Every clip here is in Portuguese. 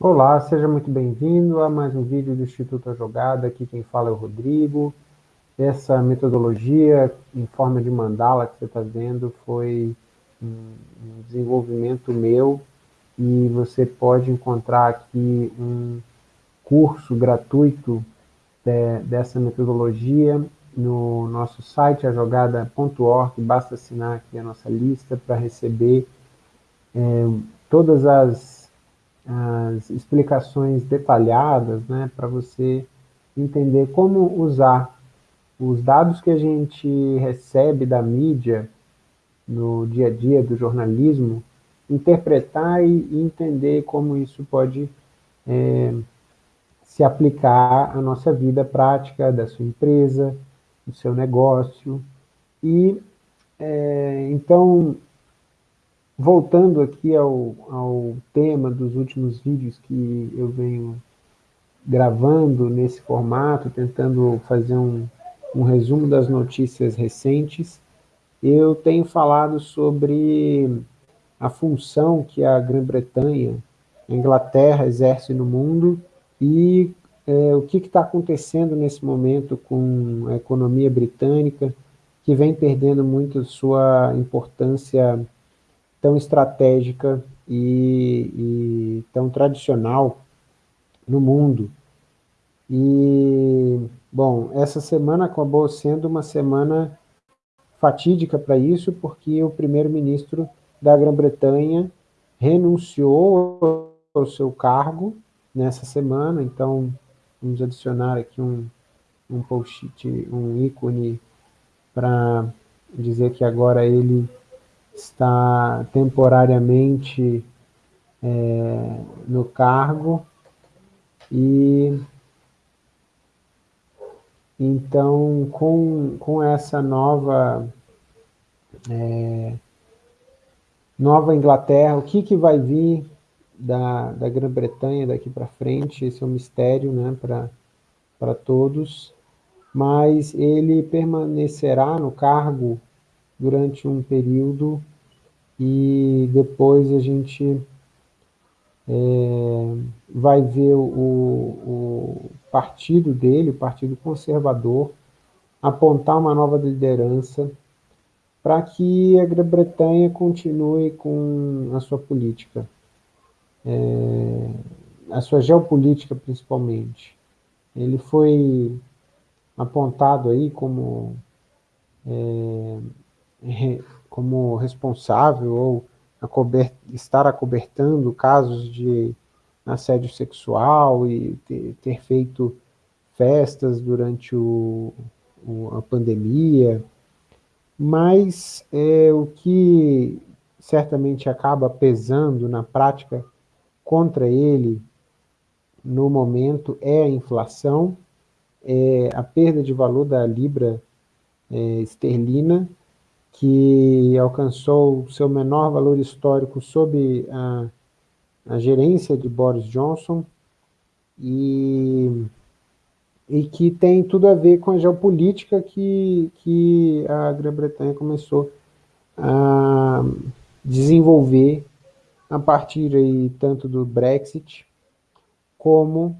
Olá, seja muito bem-vindo a mais um vídeo do Instituto A Jogada. Aqui quem fala é o Rodrigo. Essa metodologia em forma de mandala que você está vendo foi um desenvolvimento meu e você pode encontrar aqui um curso gratuito de, dessa metodologia no nosso site, ajogada.org, basta assinar aqui a nossa lista para receber é, todas as, as explicações detalhadas, né, para você entender como usar os dados que a gente recebe da mídia no dia a dia do jornalismo, interpretar e, entender como isso pode é, se aplicar à nossa vida prática da sua empresa, do seu negócio. E, é, então, voltando aqui ao, ao tema dos últimos vídeos que eu venho gravando nesse formato, tentando fazer um, um resumo das notícias recentes, eu tenho falado sobre a função que a Grã-Bretanha, a Inglaterra exerce no mundo e é, o que está acontecendo nesse momento com a economia britânica, que vem perdendo muito sua importância tão estratégica e, e tão tradicional no mundo. E, bom, essa semana acabou sendo uma semana fatídica para isso, porque o primeiro-ministro da Grã-Bretanha renunciou ao seu cargo nessa semana, então vamos adicionar aqui um, um post-it, um ícone para dizer que agora ele está temporariamente é, no cargo e então com, com essa nova é, Nova Inglaterra, o que, que vai vir da, da Grã-Bretanha daqui para frente, esse é um mistério né, para todos, mas ele permanecerá no cargo durante um período e depois a gente é, vai ver o, o partido dele, o Partido Conservador, apontar uma nova liderança para que a Grã-Bretanha continue com a sua política, é, a sua geopolítica principalmente. Ele foi apontado aí como é, como responsável ou estar acobertando casos de assédio sexual e ter, ter feito festas durante o, o, a pandemia, mas é, o que certamente acaba pesando na prática contra ele no momento é a inflação, é a perda de valor da libra é, esterlina, que alcançou seu menor valor histórico sob a, a gerência de Boris Johnson, e, e que tem tudo a ver com a geopolítica que, que a Grã-Bretanha começou a desenvolver a partir aí tanto do Brexit, como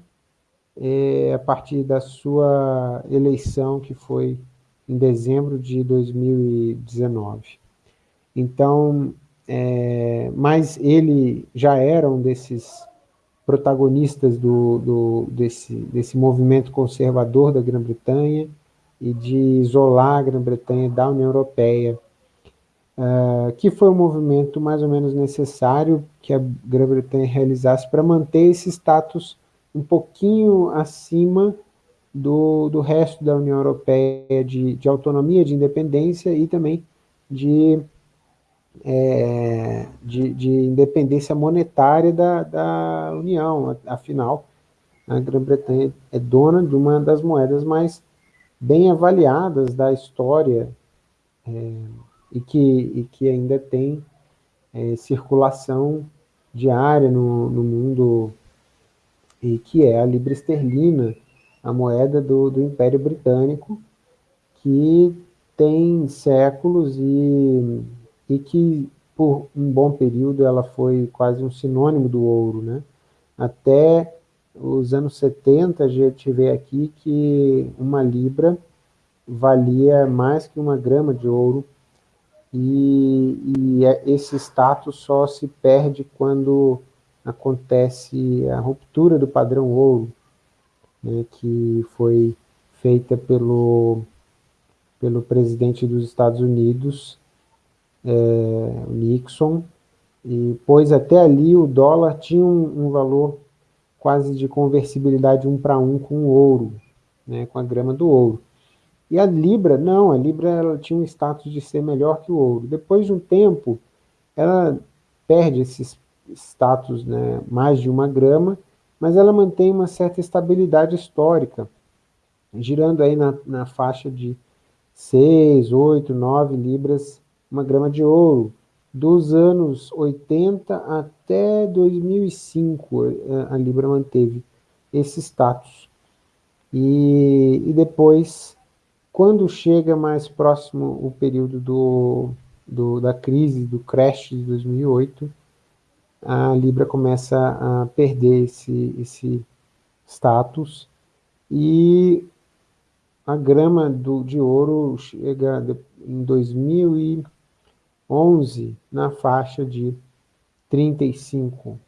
é, a partir da sua eleição, que foi em dezembro de 2019. Então, é, mas ele já era um desses protagonistas do, do, desse, desse movimento conservador da Grã-Bretanha e de isolar a Grã-Bretanha da União Europeia, uh, que foi um movimento mais ou menos necessário que a Grã-Bretanha realizasse para manter esse status um pouquinho acima do, do resto da União Europeia de, de autonomia, de independência e também de, é, de, de, independência monetária da, da União. Afinal, a Grã-Bretanha é dona de uma das moedas mais bem avaliadas da história é, e, que, e que ainda tem é, circulação diária no, no mundo, e que é a libra esterlina, a moeda do, do Império Britânico, que tem séculos e, e que por um bom período, ela foi quase um sinônimo do ouro, né? Até os anos 70, a gente vê aqui que uma libra valia mais que uma grama de ouro, e, e é, esse status só se perde quando acontece a ruptura do padrão ouro, né, que foi feita pelo, pelo presidente dos Estados Unidos, é, Nixon, e pois até ali o dólar tinha um, um valor quase de conversibilidade um para um com o ouro, né, com a grama do ouro. E a Libra, não, a Libra ela tinha um status de ser melhor que o ouro. Depois de um tempo, ela perde esse status, né, mais de uma grama, mas ela mantém uma certa estabilidade histórica, girando aí na, na faixa de 6, 8, 9 libras, uma grama de ouro, dos anos 80 até 2005, eh, a Libra manteve esse status. E, e depois, quando chega mais próximo o período do, do, da crise, do crash de 2008, a Libra começa a perder esse, esse status e a grama do, de ouro chega em 2000 e 11 na faixa de 35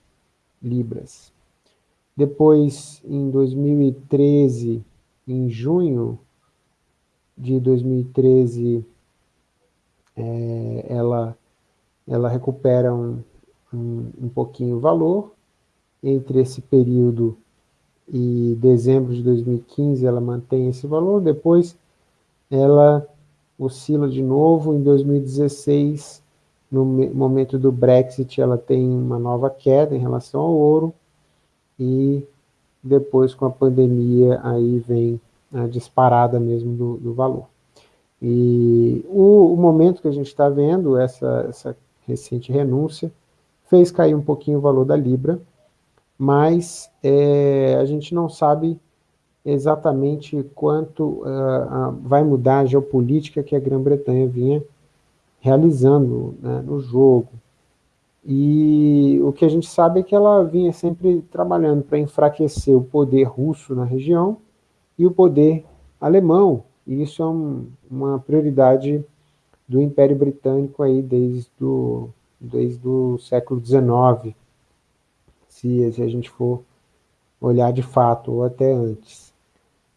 libras. Depois, em 2013, em junho de 2013, é, ela, ela recupera um, um, um pouquinho o valor. Entre esse período e dezembro de 2015, ela mantém esse valor. Depois, ela oscila de novo. Em 2016, no momento do Brexit, ela tem uma nova queda em relação ao ouro, e depois, com a pandemia, aí vem a disparada mesmo do, do valor. E o, o, momento que a gente está vendo, essa, essa recente renúncia, fez cair um pouquinho o valor da Libra, mas é, a gente não sabe exatamente quanto uh, uh, vai mudar a geopolítica que a Grã-Bretanha vinha realizando né, no jogo. E o que a gente sabe é que ela vinha sempre trabalhando para enfraquecer o poder russo na região e o poder alemão. E isso é um, uma prioridade do Império Britânico aí desde o, desde o século XIX, se, se a gente for olhar de fato, ou até antes.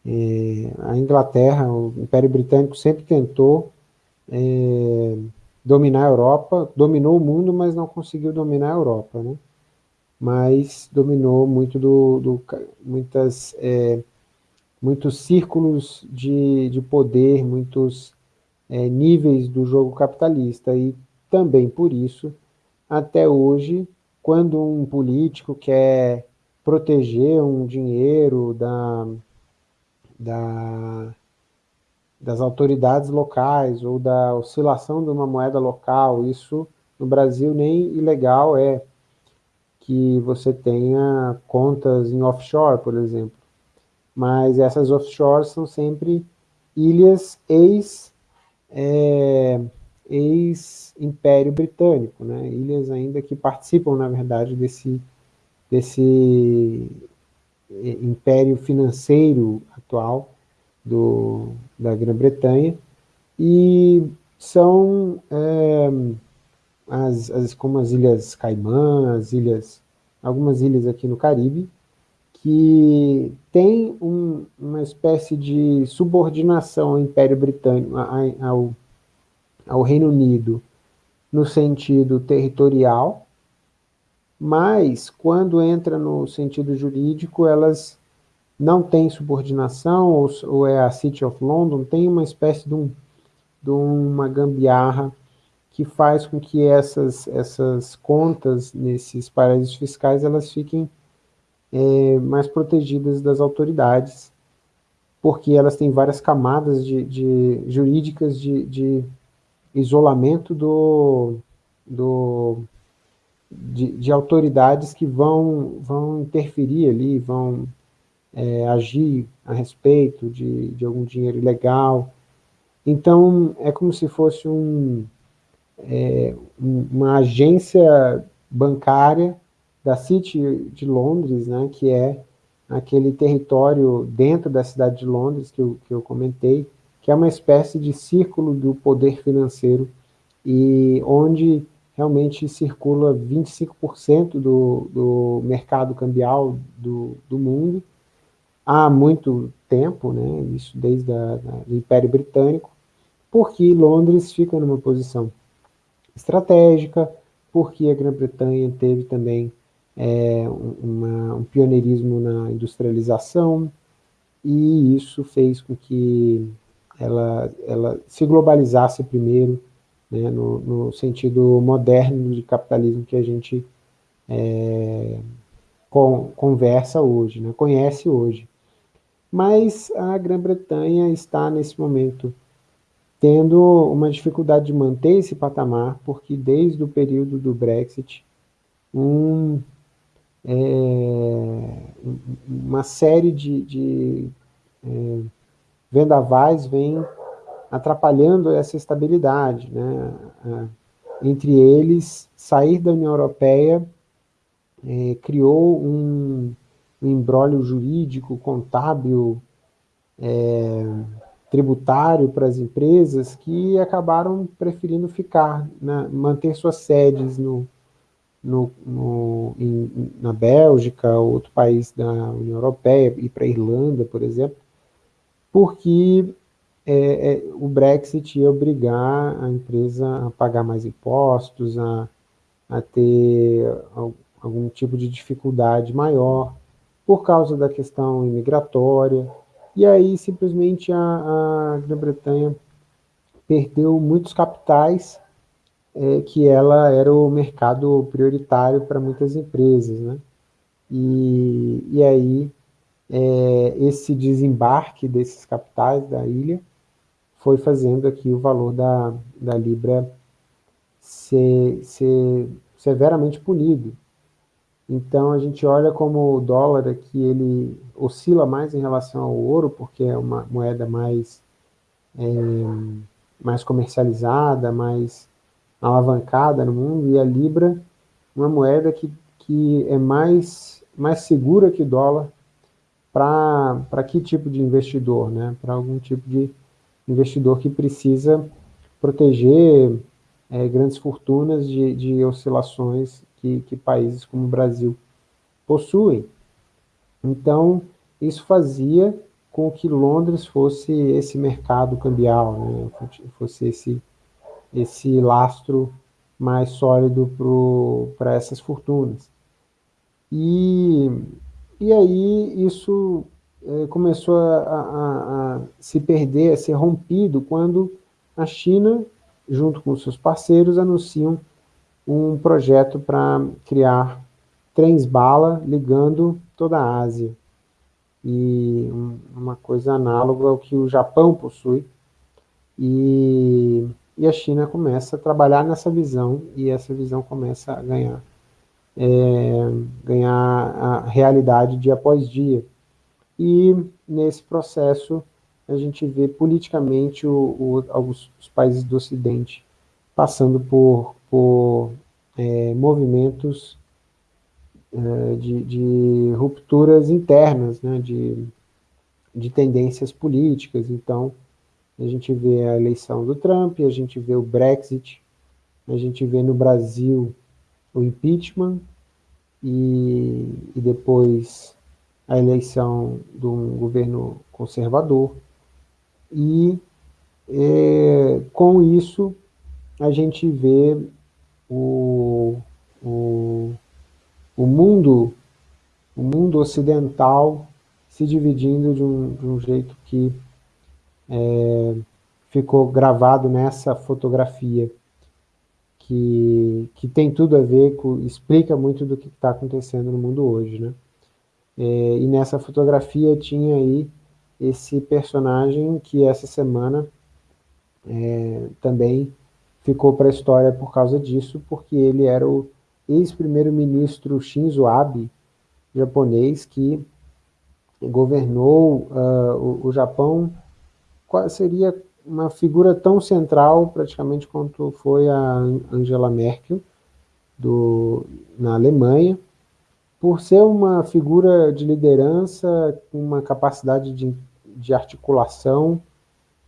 É, a Inglaterra, o Império Britânico sempre tentou é, dominar a Europa, dominou o mundo, mas não conseguiu dominar a Europa, né? Mas dominou muito do, do muitas, é, muitos círculos de, de poder, muitos é, níveis do jogo capitalista, e também por isso, até hoje, quando um político quer proteger um dinheiro da, da, das autoridades locais ou da oscilação de uma moeda local. Isso no Brasil nem ilegal é que você tenha contas em offshore, por exemplo. Mas essas offshores são sempre ilhas ex, é, ex-império britânico, né? ilhas ainda que participam, na verdade, desse, desse é, império financeiro atual do, da Grã-Bretanha, e são é, as, as, como as Ilhas Caimã, as ilhas, algumas ilhas aqui no Caribe, que tem um, uma espécie de subordinação ao Império Britânico, ao, ao Reino Unido, no sentido territorial, mas quando entra no sentido jurídico, elas não têm subordinação, ou, ou é a City of London, tem uma espécie de, um, de uma gambiarra que faz com que essas, essas contas nesses paraísos fiscais elas fiquem é, mais protegidas das autoridades, porque elas têm várias camadas de, de jurídicas de, de isolamento do, do de, de, autoridades que vão, vão interferir ali, vão é, agir a respeito de, de algum dinheiro ilegal. Então, é como se fosse um, é, uma agência bancária da City de Londres, né, que é aquele território dentro da cidade de Londres que eu, que eu comentei, que é uma espécie de círculo do poder financeiro e onde realmente circula 25% do, do mercado cambial do, do mundo há muito tempo, né, isso desde o Império Britânico, porque Londres fica numa posição estratégica, porque a Grã-Bretanha teve também é, uma, um pioneirismo na industrialização, e isso fez com que ela, ela se globalizasse primeiro, né, no, no, sentido moderno de capitalismo que a gente é, conversa hoje, né, conhece hoje. Mas a Grã-Bretanha está, nesse momento, tendo uma dificuldade de manter esse patamar, porque desde o período do Brexit, um, é, uma série de, de é, vendavais vem atrapalhando essa estabilidade. Né? Entre eles, sair da União Europeia é, criou um, um embrólio jurídico, contábil, é, tributário para as empresas que acabaram preferindo ficar, né, manter suas sedes no, no, no em, na Bélgica, outro país da União Europeia, ir para a Irlanda, por exemplo, porque é, é, o Brexit ia obrigar a empresa a pagar mais impostos, a, a ter algum tipo de dificuldade maior, por causa da questão imigratória, e aí simplesmente a, a Grã-Bretanha perdeu muitos capitais, é, que ela era o mercado prioritário para muitas empresas, né? E, e aí é, esse desembarque desses capitais da ilha foi fazendo aqui o valor da, da Libra ser, ser severamente punido. Então a gente olha como o dólar aqui ele oscila mais em relação ao ouro, porque é uma moeda mais, é, mais comercializada, mais alavancada no mundo, e a Libra uma moeda que, que é mais, mais segura que o dólar para que tipo de investidor? Né? Para algum tipo de investidor que precisa proteger é, grandes fortunas de, de oscilações que, que países como o Brasil possuem. Então, isso fazia com que Londres fosse esse mercado cambial, né? fosse esse, esse lastro mais sólido para essas fortunas. E, e aí isso é, começou a, a, a, se perder, a ser rompido, quando a China, junto com seus parceiros, anunciam um projeto para criar trens-bala ligando toda a Ásia. E uma coisa análoga ao que o Japão possui. E, e a China começa a trabalhar nessa visão, e essa visão começa a ganhar, é, ganhar a realidade dia após dia. E nesse processo a gente vê politicamente o, o, alguns os países do Ocidente passando por por é, movimentos é, de, de, rupturas internas, né, de, de tendências políticas. Então, a gente vê a eleição do Trump, a gente vê o Brexit, a gente vê no Brasil o impeachment e, e depois a eleição de um governo conservador. E é, com isso a gente vê o, o, o mundo o mundo ocidental se dividindo de um, de um jeito que é, ficou gravado nessa fotografia, que, que tem tudo a ver com, explica muito do que está acontecendo no mundo hoje, né? É, e nessa fotografia tinha aí esse personagem que essa semana é, também ficou para a história por causa disso, porque ele era o ex-primeiro-ministro Shinzo Abe, japonês, que governou uh, o, o, Japão, seria uma figura tão central, praticamente, quanto foi a Angela Merkel, do, na Alemanha, por ser uma figura de liderança, com uma capacidade de, de articulação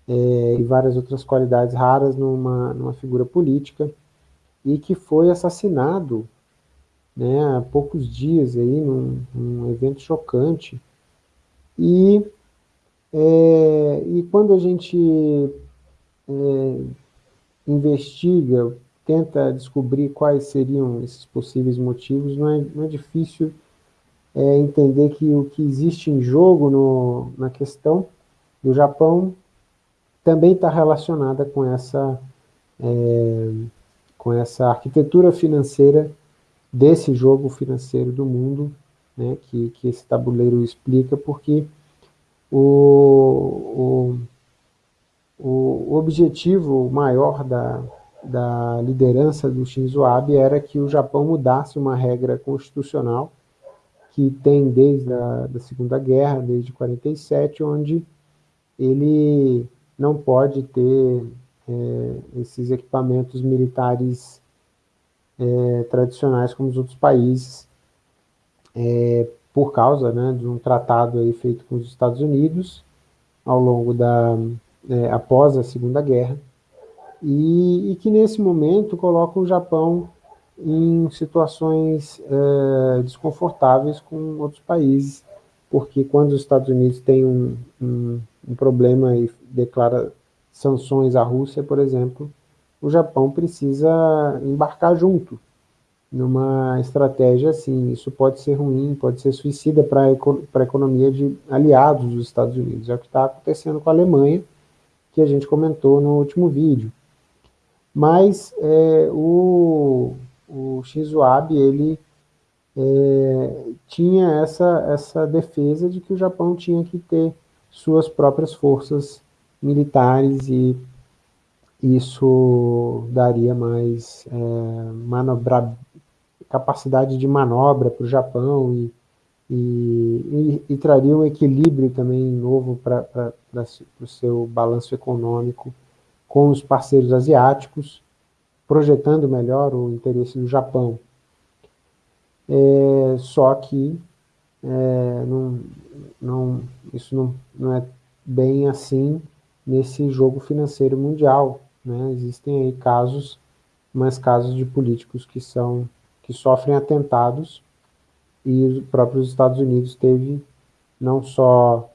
é, e várias outras qualidades raras numa, numa figura política, e que foi assassinado né, há poucos dias aí, num, num evento chocante. E, é, e quando a gente é, investiga, tenta descobrir quais seriam esses possíveis motivos, não é, não é difícil é, entender que o que existe em jogo no, na questão do Japão também está relacionada com essa, é, com essa arquitetura financeira desse jogo financeiro do mundo, né, que, que esse tabuleiro explica, porque o, o, o objetivo maior da, da liderança do Shinzo Abe era que o Japão mudasse uma regra constitucional que tem desde a da Segunda Guerra, desde 47, onde ele não pode ter é, esses equipamentos militares é, tradicionais como os outros países, é, por causa né, de um tratado aí feito com os Estados Unidos ao longo da, é, após a Segunda Guerra, e, e, que nesse momento coloca o Japão em situações é, desconfortáveis com outros países, porque quando os Estados Unidos têm um, um, um problema e declara sanções à Rússia, por exemplo, o Japão precisa embarcar junto numa estratégia assim. Isso pode ser ruim, pode ser suicida para a economia de aliados dos Estados Unidos. É o que está acontecendo com a Alemanha, que a gente comentou no último vídeo. Mas é, o, o Shinzo Abe, ele é, tinha essa, essa defesa de que o Japão tinha que ter suas próprias forças militares e isso daria mais é, manobra, capacidade de manobra para o Japão e, e, e, e, traria um equilíbrio também novo para o seu balanço econômico com os parceiros asiáticos, projetando melhor o interesse do Japão. É, só que é, não, não, isso não, não é bem assim nesse jogo financeiro mundial, né? Existem aí casos, mas casos de políticos que são que sofrem atentados e os próprios Estados Unidos teve não só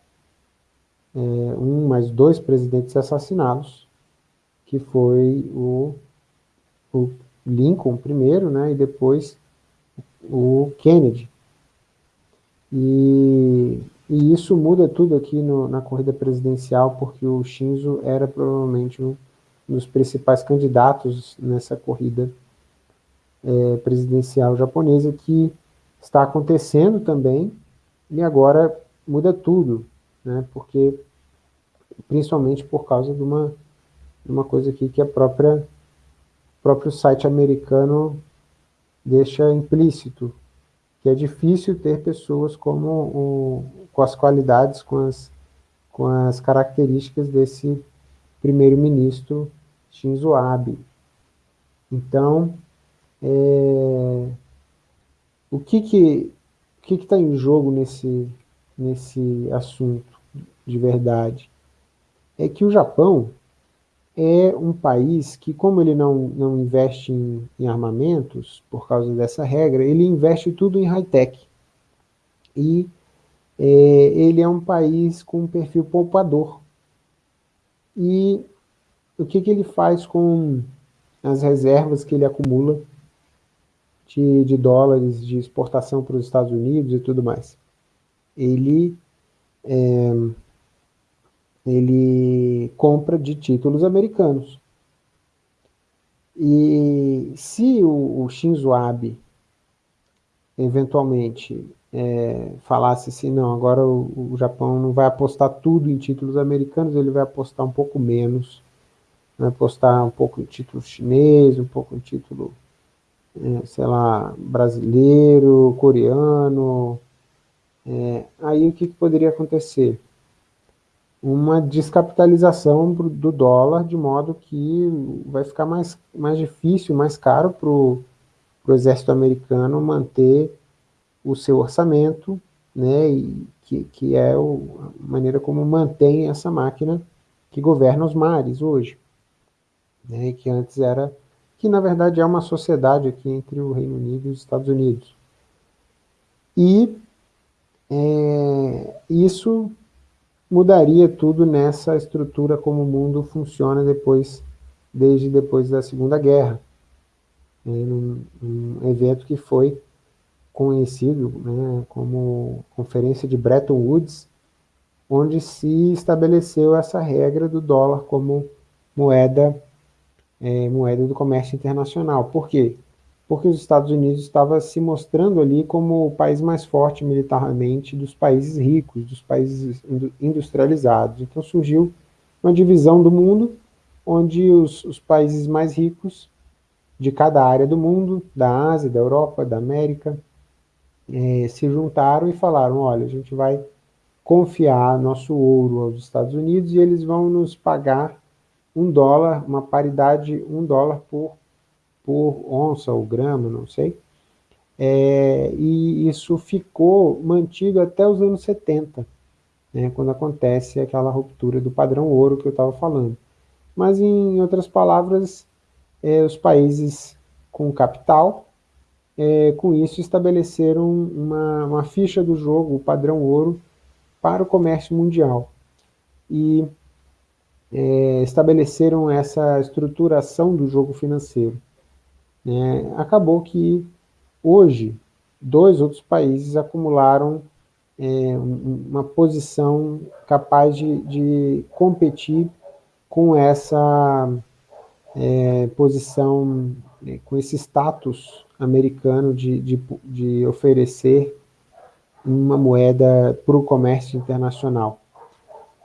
é, um, mas dois presidentes assassinados, que foi o, o Lincoln primeiro, né, e depois o Kennedy. E e isso muda tudo aqui no, na corrida presidencial, porque o Shinzo era provavelmente um dos principais candidatos nessa corrida é, presidencial japonesa, que está acontecendo também, e agora muda tudo, né, porque, principalmente por causa de uma, de uma coisa aqui que a própria, o próprio site americano deixa implícito, que é difícil ter pessoas como o, com as qualidades, com as, com as características desse primeiro-ministro Shinzo Abe. Então, é, o que que o que está em jogo nesse, nesse assunto de verdade? É que o Japão é um país que, como ele não, não investe em, em armamentos, por causa dessa regra, ele investe tudo em high-tech. E é, ele é um país com um perfil poupador. E o que, que ele faz com as reservas que ele acumula de, de dólares de exportação para os Estados Unidos e tudo mais? Ele, é, ele compra de títulos americanos. E se o, o Shinzo Abe eventualmente é, falasse assim, não, agora o, o, Japão não vai apostar tudo em títulos americanos, ele vai apostar um pouco menos, vai apostar um pouco em título chinês, um pouco em título, sei lá, brasileiro, coreano, é, aí o que, que poderia acontecer? uma descapitalização do dólar, de modo que vai ficar mais, mais difícil, mais caro para o exército americano manter o seu orçamento, né, e que, que é o, a maneira como mantém essa máquina que governa os mares hoje, né, que antes era, que na verdade é uma sociedade aqui entre o Reino Unido e os Estados Unidos. E é, isso mudaria tudo nessa estrutura como o mundo funciona depois, desde depois da Segunda Guerra. É, um, um evento que foi conhecido né, como Conferência de Bretton Woods, onde se estabeleceu essa regra do dólar como moeda, é, moeda do comércio internacional. Por quê? porque os Estados Unidos estava se mostrando ali como o país mais forte militarmente dos países ricos, dos países industrializados. Então surgiu uma divisão do mundo, onde os, os países mais ricos de cada área do mundo, da Ásia, da Europa, da América, eh, se juntaram e falaram, olha, a gente vai confiar nosso ouro aos Estados Unidos e eles vão nos pagar um dólar, uma paridade, um dólar por por onça ou grama, não sei. É, e isso ficou mantido até os anos 70, né, quando acontece aquela ruptura do padrão ouro que eu estava falando. Mas, em outras palavras, é, os países com capital, é, com isso estabeleceram uma, uma ficha do jogo, o padrão ouro, para o comércio mundial. E é, estabeleceram essa estruturação do jogo financeiro. Né, acabou que hoje dois outros países acumularam é, uma posição capaz de, de competir com essa é, posição, né, com esse status americano de, de, de oferecer uma moeda para o comércio internacional,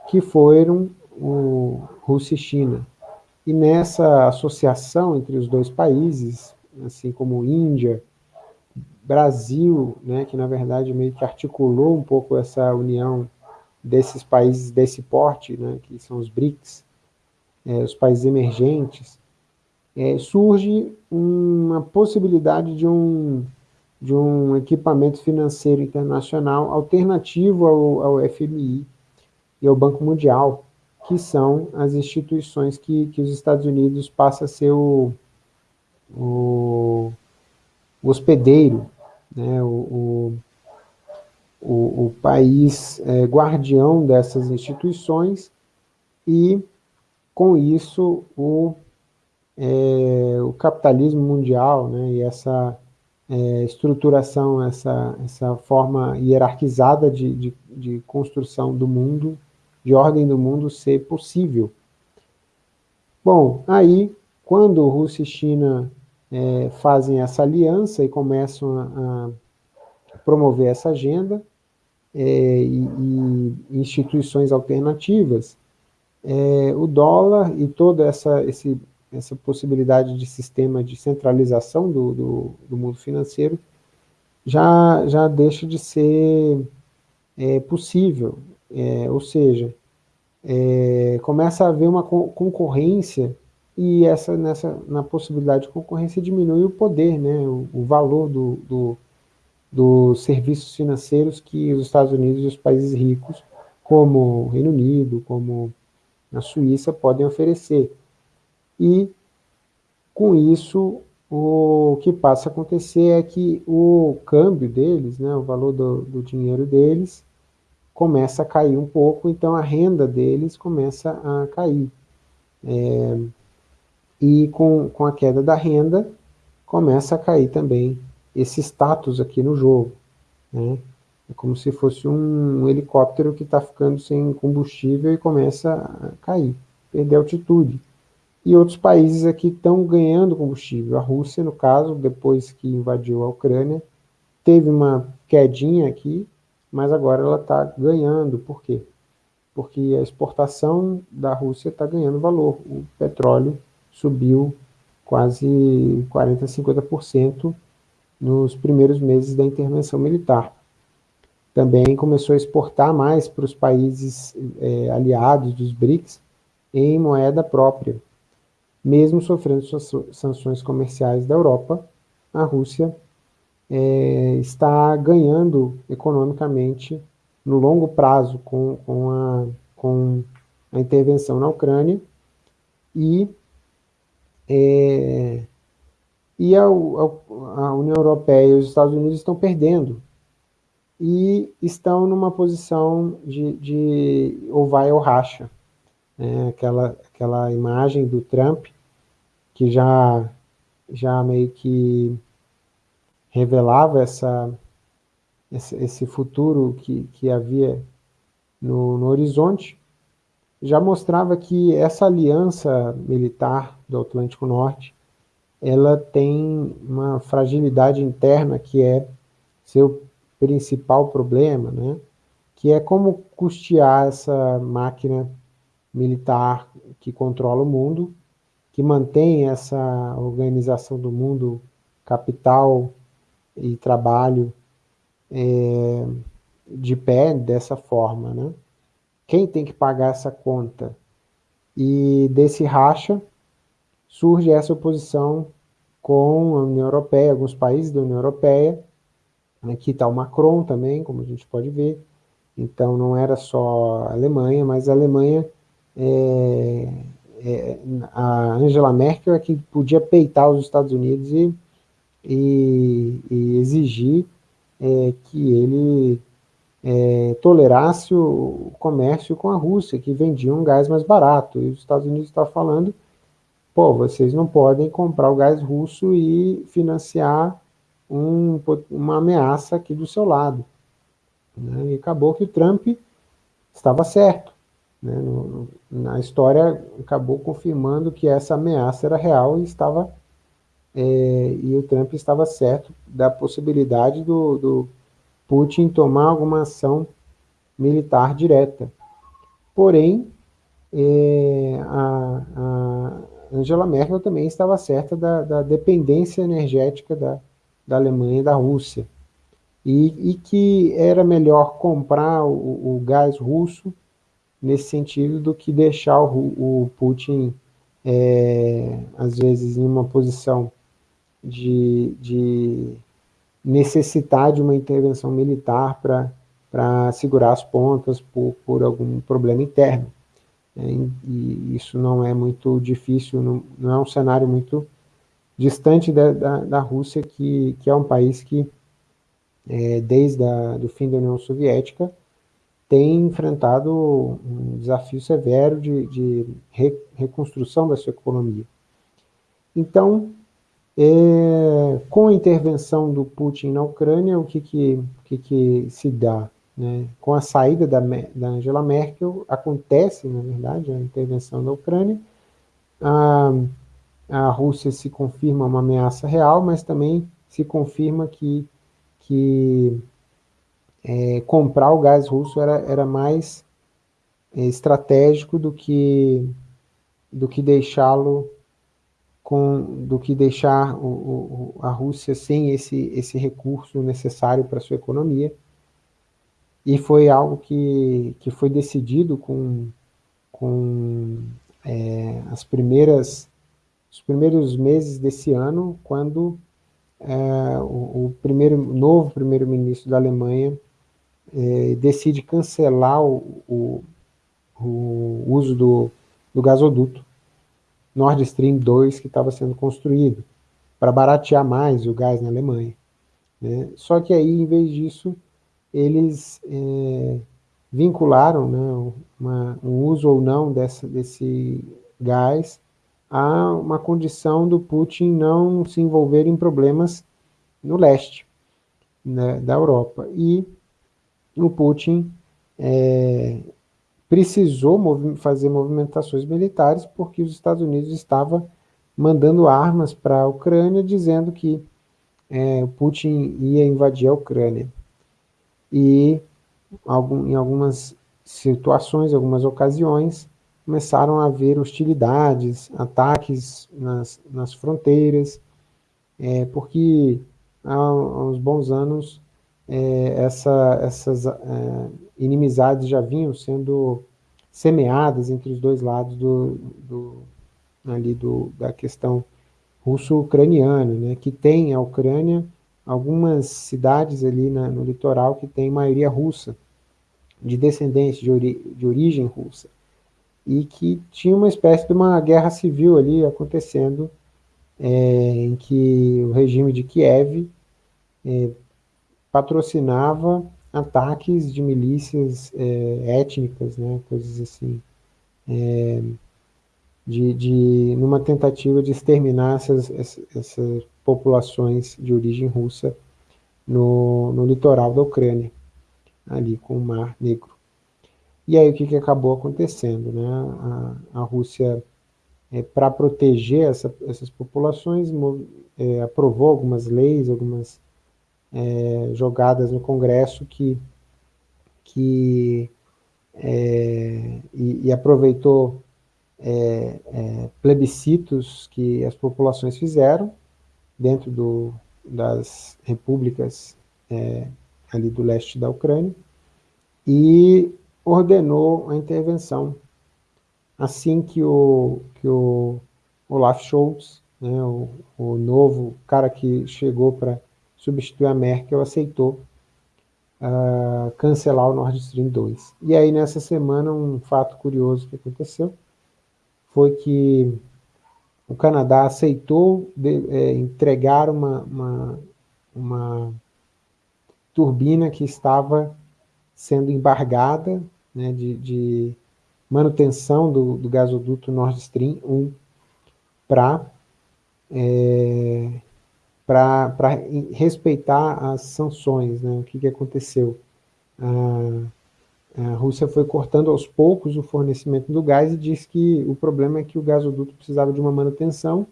que foram o Rússia e China. E nessa associação entre os dois países, assim como Índia, Brasil, né, que na verdade meio que articulou um pouco essa união desses países desse porte, né, que são os BRICS, é, os países emergentes, é, surge uma possibilidade de um, de um equipamento financeiro internacional alternativo ao, ao FMI e ao Banco Mundial, que são as instituições que, que os Estados Unidos passam a ser o, o, o hospedeiro, né, o, o, o país é, guardião dessas instituições e, com isso, o, é, o capitalismo mundial né, e essa é, estruturação, essa, essa forma hierarquizada de, de, de construção do mundo de ordem do mundo ser possível. Bom, aí, quando Rússia e China é, fazem essa aliança e começam a, a promover essa agenda, é, e, e, instituições alternativas, é, o dólar e toda essa, esse, essa possibilidade de sistema de centralização do, do, do mundo financeiro já, já deixa de ser é, possível. É, ou seja, é, começa a haver uma concorrência e essa, nessa, na possibilidade de concorrência diminui o poder, né, o, o valor do, do, dos serviços financeiros que os Estados Unidos e os países ricos, como o Reino Unido, como a Suíça, podem oferecer. E, com isso, o que passa a acontecer é que o câmbio deles, né, o valor do, do dinheiro deles, começa a cair um pouco, então a renda deles começa a cair. É, e com, com a queda da renda, começa a cair também esse status aqui no jogo. Né? É como se fosse um, um helicóptero que está ficando sem combustível e começa a cair, perder altitude. E outros países aqui estão ganhando combustível. A Rússia, no caso, depois que invadiu a Ucrânia, teve uma quedinha aqui, mas agora ela está ganhando. Por quê? Porque a exportação da Rússia está ganhando valor. O petróleo subiu quase 40%, 50% nos primeiros meses da intervenção militar. também começou a exportar mais para os países é, aliados dos BRICS em moeda própria. Mesmo sofrendo sanções comerciais da Europa, a Rússia é, está ganhando economicamente no longo prazo com, com, a, com a intervenção na Ucrânia e, é, e a, a, a União Europeia e os Estados Unidos estão perdendo e estão numa posição de, de ou vai ou racha. É, aquela, aquela imagem do Trump, que já, já meio que revelava essa, esse, futuro que, que havia no, no horizonte, já mostrava que essa aliança militar do Atlântico Norte, ela tem uma fragilidade interna que é seu principal problema, né? que é como custear essa máquina militar que controla o mundo, que mantém essa organização do mundo, capital e trabalho é, de pé dessa forma. Né? Quem tem que pagar essa conta? E desse racha surge essa oposição com a União Europeia, alguns países da União Europeia, Aqui está o Macron também, como a gente pode ver. Então, não era só a Alemanha, mas a Alemanha, é, é, a Angela Merkel é que podia peitar os Estados Unidos e, e, e exigir é, que ele é, tolerasse o comércio com a Rússia, que vendia um gás mais barato. E os Estados Unidos estão falando, pô, vocês não podem comprar o gás russo e financiar um, uma ameaça aqui do seu lado. Né? E acabou que o Trump estava certo. Né? No, na história, acabou confirmando que essa ameaça era real e estava é, e o Trump estava certo da possibilidade do, do Putin tomar alguma ação militar direta. Porém, é, a, a, Angela Merkel também estava certa da, da dependência energética da, da Alemanha e da Rússia, e, e que era melhor comprar o, o, gás russo nesse sentido do que deixar o, o Putin, é, às vezes, em uma posição de, de necessitar de uma intervenção militar para segurar as pontas por, por algum problema interno. É, e isso não é muito difícil, não, não é um cenário muito distante da, da, da Rússia, que, que é um país que, é, desde o fim da União Soviética, tem enfrentado um desafio severo de, de re, reconstrução da sua economia. Então, é, com a intervenção do Putin na Ucrânia, o que, que, que, que se dá? Né? Com a saída da, da Angela Merkel, acontece, na verdade, a intervenção da Ucrânia, ah, a Rússia se confirma uma ameaça real, mas também se confirma que, que é, comprar o gás russo era, era mais é, estratégico do que, do que deixá-lo com do que deixar o, o, a Rússia sem esse, esse recurso necessário para sua economia. E foi algo que, que foi decidido com, com é, as primeiras os primeiros meses desse ano, quando é, o, o, primeiro, novo primeiro-ministro da Alemanha é, decide cancelar o, o, o uso do, do, gasoduto Nord Stream 2 que estava sendo construído, para baratear mais o gás na Alemanha. Né? Só que aí, em vez disso, eles é, vincularam né, uma, um uso ou não dessa, desse gás há uma condição do Putin não se envolver em problemas no leste né, da Europa. E o Putin é, precisou movi fazer movimentações militares porque os Estados Unidos estavam mandando armas para a Ucrânia, dizendo que é, Putin ia invadir a Ucrânia. E algum, em algumas situações, algumas ocasiões, começaram a haver hostilidades, ataques nas, nas fronteiras, é, porque há, há uns bons anos é, essa, essas é, inimizades já vinham sendo semeadas entre os dois lados do, do ali do, da questão russo-ucraniana, né, que tem a Ucrânia algumas cidades ali na, no litoral que tem maioria russa, de descendentes de, ori de origem russa, e que tinha uma espécie de uma guerra civil ali acontecendo, é, em que o regime de Kiev é, patrocinava ataques de milícias é, étnicas, né, coisas assim, é, de, de, numa tentativa de exterminar essas, essas, populações de origem russa no, no litoral da Ucrânia, ali com o Mar Negro. E aí o que, que acabou acontecendo? Né? A, a Rússia, é, para proteger essa, essas populações, é, aprovou algumas leis, algumas é, jogadas no Congresso que, que é, e, e, aproveitou é, é, plebiscitos que as populações fizeram dentro do, das repúblicas é, ali do leste da Ucrânia e ordenou a intervenção. Assim que o, que o Olaf Scholz, né, o, o novo cara que chegou para substituir a Merkel, aceitou uh, cancelar o Nord Stream 2. E aí, nessa semana, um fato curioso que aconteceu foi que o Canadá aceitou de, é, entregar uma, uma, uma, turbina que estava sendo embargada né, de, de, manutenção do, do, gasoduto Nord Stream 1 para é, para respeitar as sanções. Né? O que, que aconteceu? A Rússia foi cortando aos poucos o fornecimento do gás e disse que o problema é que o gasoduto precisava de uma manutenção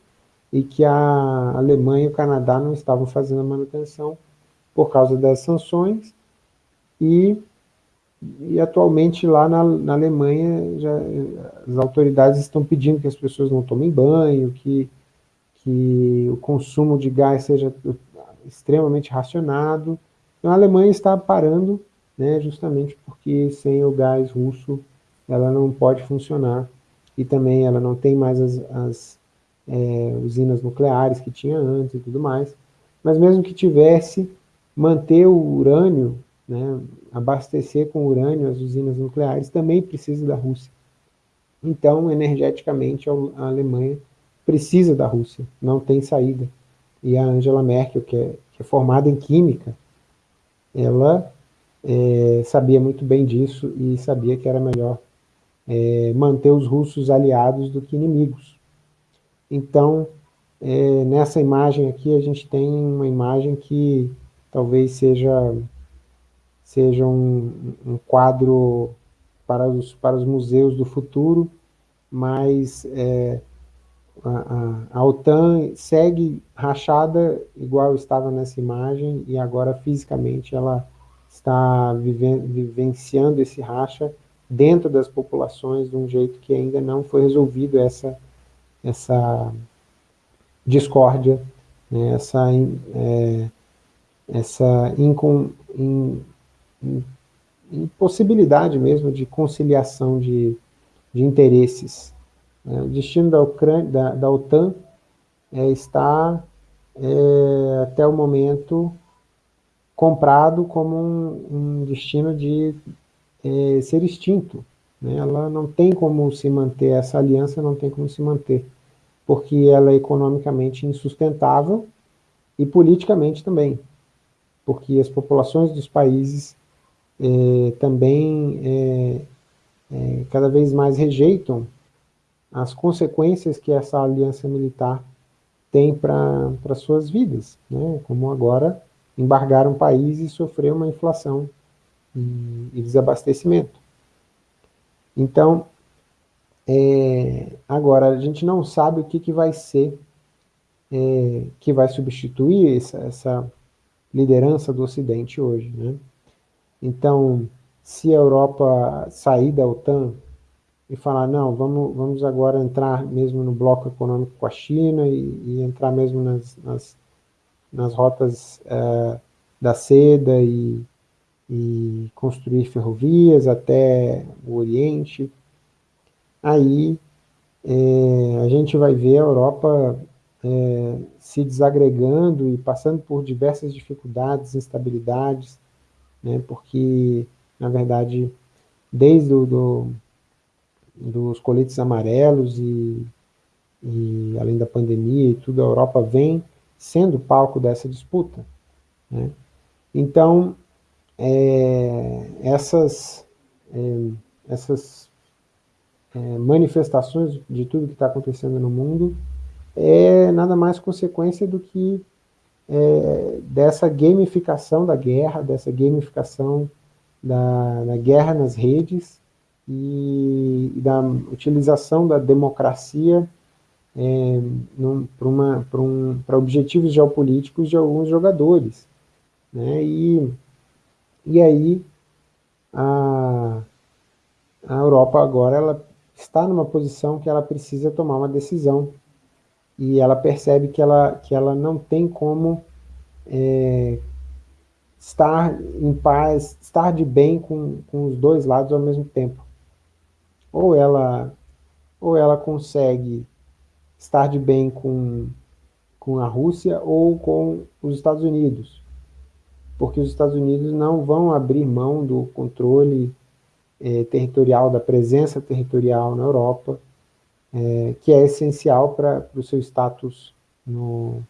e que a Alemanha e o Canadá não estavam fazendo a manutenção por causa das sanções e, e atualmente lá na, na Alemanha já, as autoridades estão pedindo que as pessoas não tomem banho, que, que o consumo de gás seja extremamente racionado. Então a Alemanha está parando né, justamente porque sem o gás russo ela não pode funcionar e também ela não tem mais as, as é, usinas nucleares que tinha antes e tudo mais, mas mesmo que tivesse, manter o urânio, né, abastecer com urânio as usinas nucleares também precisa da Rússia. Então, energeticamente, a Alemanha precisa da Rússia, não tem saída. E a Angela Merkel, que é, que é formada em química, ela é, sabia muito bem disso e sabia que era melhor é, manter os russos aliados do que inimigos. Então, é, nessa imagem aqui, a gente tem uma imagem que talvez seja, seja um, um quadro para os, para os museus do futuro, mas é, a, a, OTAN segue rachada igual estava nessa imagem e agora fisicamente ela está vivenciando esse racha dentro das populações de um jeito que ainda não foi resolvido essa, essa discórdia, né, essa, é, essa incon, in, in, impossibilidade mesmo de conciliação de, de interesses. É, o destino da, Ucrânia, da, da OTAN é, está, é, até o momento, comprado como um, um destino de é, ser extinto. Né? Ela não tem como se manter, essa aliança não tem como se manter, porque ela é economicamente insustentável e politicamente também, porque as populações dos países é, também cada vez mais rejeitam as consequências que essa aliança militar tem para suas vidas, né? como agora embargar um país e sofrer uma inflação e, e desabastecimento. Então, é, agora, a gente não sabe o que, que vai ser, é, que vai substituir essa, essa, liderança do Ocidente hoje. Né? Então, se a Europa sair da OTAN e falar, não, vamos, vamos agora entrar mesmo no bloco econômico com a China e, e entrar mesmo nas, nas nas rotas uh, da seda e, e construir ferrovias até o Oriente, aí é, a gente vai ver a Europa é, se desagregando e passando por diversas dificuldades, instabilidades, né, porque, na verdade, desde o, do, dos coletes amarelos e, e, além da pandemia e tudo, a Europa vem sendo palco dessa disputa. Né? Então, é, essas, é, essas é, manifestações de tudo que está acontecendo no mundo é nada mais consequência do que é, dessa gamificação da guerra, dessa gamificação da, da guerra nas redes e, e, da utilização da democracia é, para objetivos geopolíticos de alguns jogadores. Né? E, e aí a, a Europa agora ela está numa posição que ela precisa tomar uma decisão e ela percebe que ela, que ela não tem como é, estar em paz, estar de bem com, com os dois lados ao mesmo tempo. Ou ela, ou ela consegue estar de bem com, com a Rússia ou com os Estados Unidos, porque os Estados Unidos não vão abrir mão do controle é, territorial, da presença territorial na Europa, é, que é essencial para o seu status no,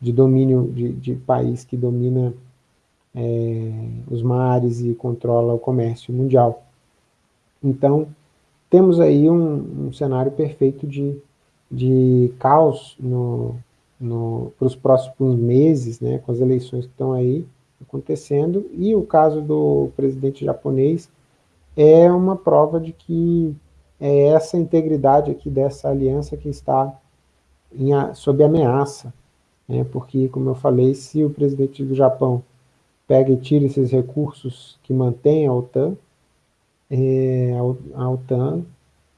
de domínio de, de país que domina é, os mares e controla o comércio mundial. Então, temos aí um, um cenário perfeito de, de caos no, no, para os próximos meses, né, com as eleições que estão aí acontecendo, e o caso do presidente japonês é uma prova de que é essa integridade aqui dessa aliança que está em, sob ameaça, né, porque, como eu falei, se o presidente do Japão pega e tira esses recursos que mantém a OTAN, a OTAN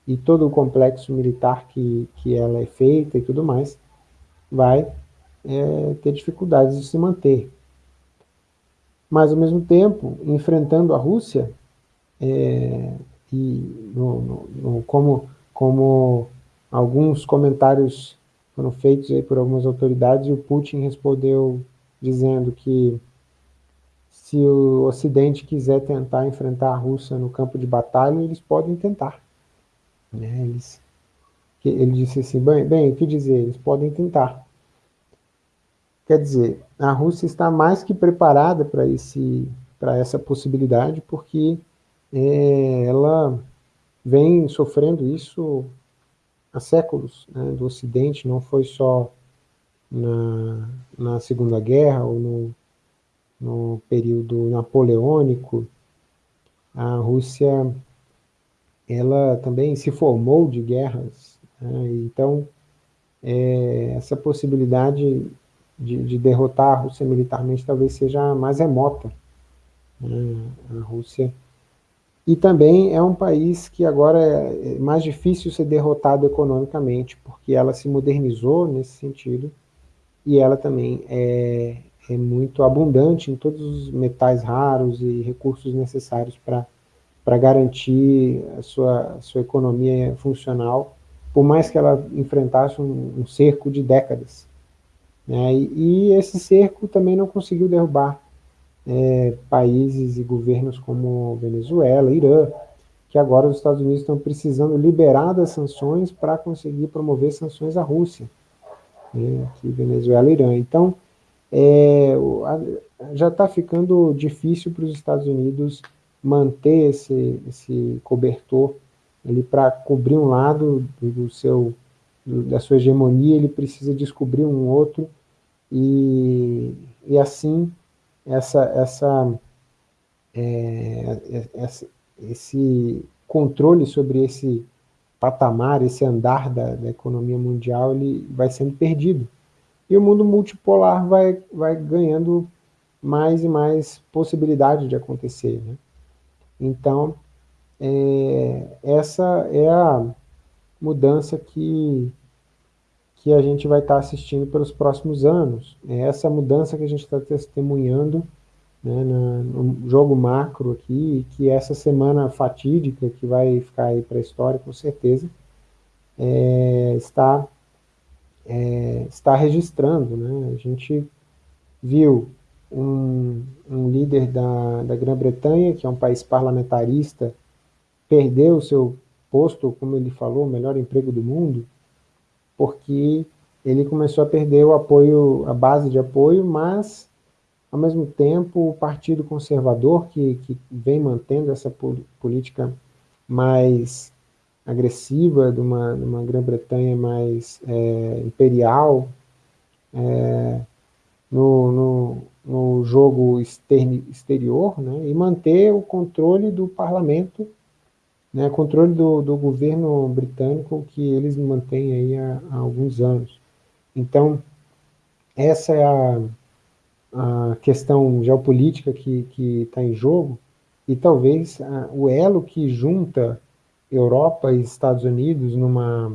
e todo o complexo militar que, que ela é feita e tudo mais, vai é, ter dificuldades de se manter. Mas, ao mesmo tempo, enfrentando a Rússia, é, e no, no, no, como, como alguns comentários foram feitos por algumas autoridades, e o Putin respondeu dizendo que se o Ocidente quiser tentar enfrentar a Rússia no campo de batalha, eles podem tentar. Né? Eles, ele disse assim, bem, bem, o que dizer? Eles podem tentar. Quer dizer, a Rússia está mais que preparada para essa possibilidade, porque é, ela vem sofrendo isso há séculos né, do Ocidente, não foi só na, na Segunda Guerra ou no, no período napoleônico, a Rússia ela também se formou de guerras, né? então é, essa possibilidade de, de, derrotar a Rússia militarmente talvez seja mais remota. Né? A Rússia e também é um país que agora é mais difícil ser derrotado economicamente, porque ela se modernizou nesse sentido, e ela também é, é muito abundante em todos os metais raros e recursos necessários para garantir a sua, sua economia funcional, por mais que ela enfrentasse um, um cerco de décadas. Né? E, e, esse cerco também não conseguiu derrubar é, países e governos como Venezuela, Irã, que agora os Estados Unidos estão precisando liberar das sanções para conseguir promover sanções à Rússia, né, que Venezuela e Irã. Então, é, já está ficando difícil para os Estados Unidos manter esse, esse cobertor ele para cobrir um lado do, seu da sua hegemonia, ele precisa descobrir um outro. E, e assim essa essa, é, essa esse controle sobre esse patamar, esse andar da, da economia mundial, ele vai sendo perdido e o mundo multipolar vai, vai ganhando mais e mais possibilidade de acontecer. Né? Então, é, essa é a mudança que, que a gente vai estar assistindo pelos próximos anos. É essa mudança que a gente está testemunhando né, no jogo macro aqui, que essa semana fatídica, que vai ficar aí para a história com certeza, é, está, é, está registrando. Né? A gente viu um, um líder da, da Grã-Bretanha, que é um país parlamentarista, perder o seu posto, como ele falou, o melhor emprego do mundo, porque ele começou a perder o apoio, a base de apoio, mas, ao mesmo tempo, o Partido Conservador, que, que vem mantendo essa política mais agressiva, de uma, uma Grã-Bretanha mais é, imperial, é, no, no, no, jogo externi, exterior, né, e manter o controle do parlamento, né, controle do, do governo britânico que eles mantêm aí há, há alguns anos. Então, essa é a, a questão geopolítica que está em jogo, e talvez a, o elo que junta Europa e Estados Unidos numa,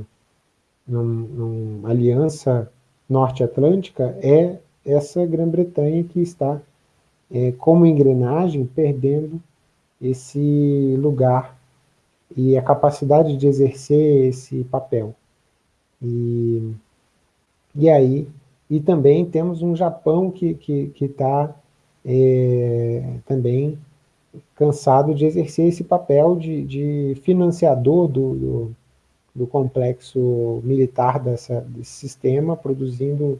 num, numa aliança norte-atlântica é essa Grã-Bretanha que está, é, como engrenagem, perdendo esse lugar e a capacidade de exercer esse papel. E, e aí, e também temos um Japão que está que, que tá, é, também cansado de exercer esse papel de, de financiador do, do, do, complexo militar dessa, desse sistema, produzindo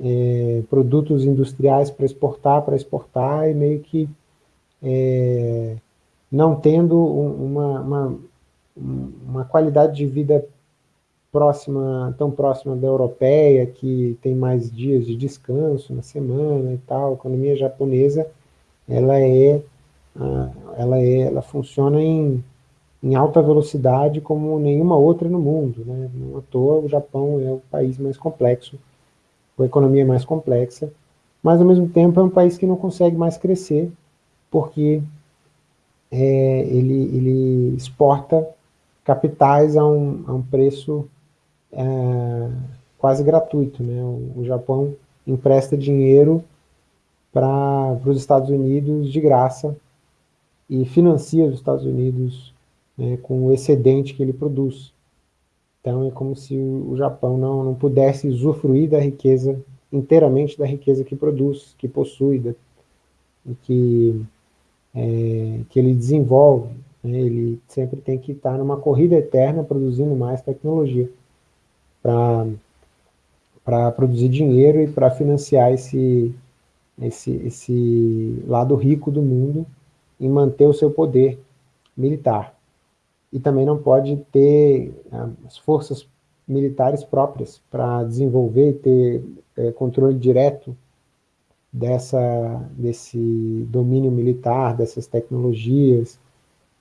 é, produtos industriais para exportar, para exportar, e meio que é, não tendo uma, uma, uma qualidade de vida próxima, tão próxima da europeia, que tem mais dias de descanso na semana e tal, a economia japonesa, ela é, ela é, ela funciona em, em alta velocidade como nenhuma outra no mundo, né? Não à toa o Japão é o país mais complexo, a economia mais complexa, mas ao mesmo tempo é um país que não consegue mais crescer, porque é, ele, ele exporta capitais a um, a um preço é, quase gratuito. Né? O, o, Japão empresta dinheiro para os Estados Unidos de graça e financia os Estados Unidos né, com o excedente que ele produz. Então é como se o Japão não, não pudesse usufruir da riqueza, inteiramente da riqueza que produz, que possui, da, que é, que ele desenvolve, né, ele sempre tem que estar numa corrida eterna produzindo mais tecnologia para produzir dinheiro e para financiar esse, esse, esse lado rico do mundo e manter o seu poder militar. E também não pode ter ah, as forças militares próprias para desenvolver e ter é, controle direto dessa, desse domínio militar, dessas tecnologias,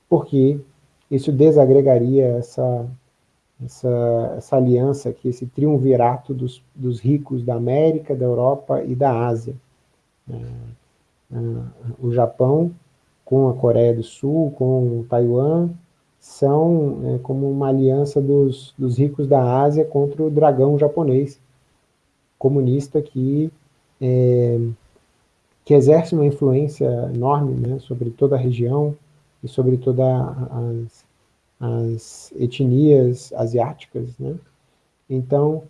porque isso desagregaria essa, essa, essa aliança aqui, esse triunvirato dos, dos ricos da América, da Europa e da Ásia. É, é, o Japão, com a Coreia do Sul, com Taiwan, são é, como uma aliança dos, dos ricos da Ásia contra o dragão japonês comunista que é, que exerce uma influência enorme né, sobre toda a região e sobre todas as, as, etnias asiáticas. Né? Então,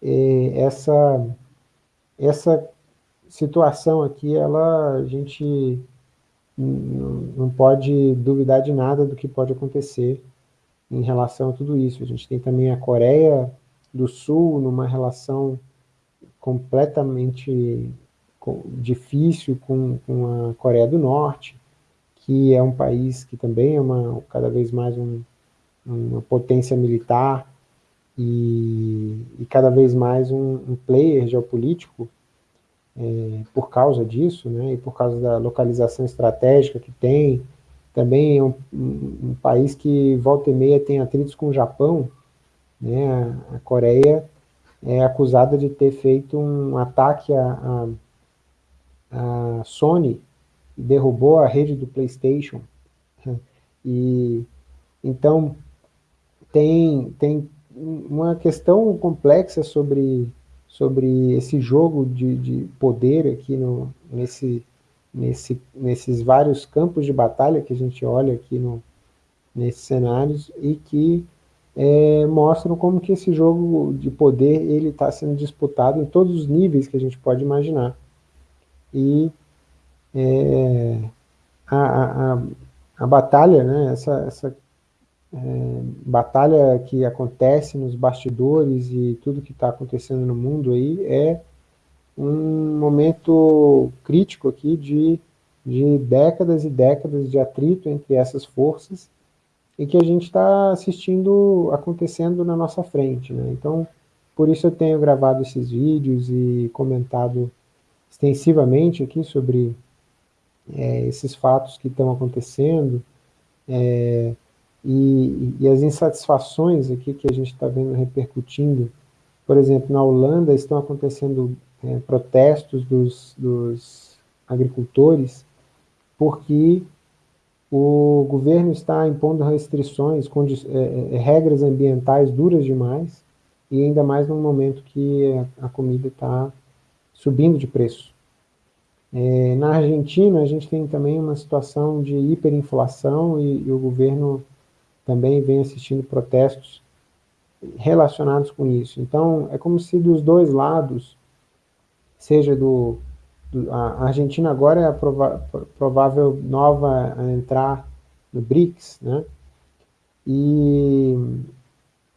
é, essa, essa situação aqui, ela, a gente não pode duvidar de nada do que pode acontecer em relação a tudo isso. A gente tem também a Coreia do Sul numa relação completamente difícil com, com a Coreia do Norte, que é um país que também é uma, cada vez mais um, uma potência militar e, e cada vez mais um, um player geopolítico por causa disso, né, e por causa da localização estratégica que tem, também é um, um, país que volta e meia tem atritos com o Japão, né, a, Coreia é acusada de ter feito um ataque a Sony derrubou a rede do PlayStation. E então tem, tem uma questão complexa sobre, sobre esse jogo de, de poder aqui no, nesse, nesse, nesses vários campos de batalha que a gente olha aqui no, nesses cenários e que é, mostram como que esse jogo de poder ele está sendo disputado em todos os níveis que a gente pode imaginar. E é, a, a, a, batalha, né, essa, essa batalha que acontece nos bastidores e tudo que está acontecendo no mundo aí é um momento crítico aqui de, de décadas e décadas de atrito entre essas forças e que a gente está assistindo acontecendo na nossa frente. Né? Então, por isso eu tenho gravado esses vídeos e comentado extensivamente aqui sobre é, esses fatos que estão acontecendo é, e, e, as insatisfações aqui que a gente está vendo repercutindo. Por exemplo, na Holanda estão acontecendo é, protestos dos, dos agricultores porque o governo está impondo restrições, é, é, regras ambientais duras demais, e ainda mais num momento que a, a comida está subindo de preço. É, na Argentina, a gente tem também uma situação de hiperinflação e, e o governo também vem assistindo protestos relacionados com isso. Então, é como se dos dois lados, seja do, do a Argentina agora é a prova, provável nova a entrar no BRICS, né? E,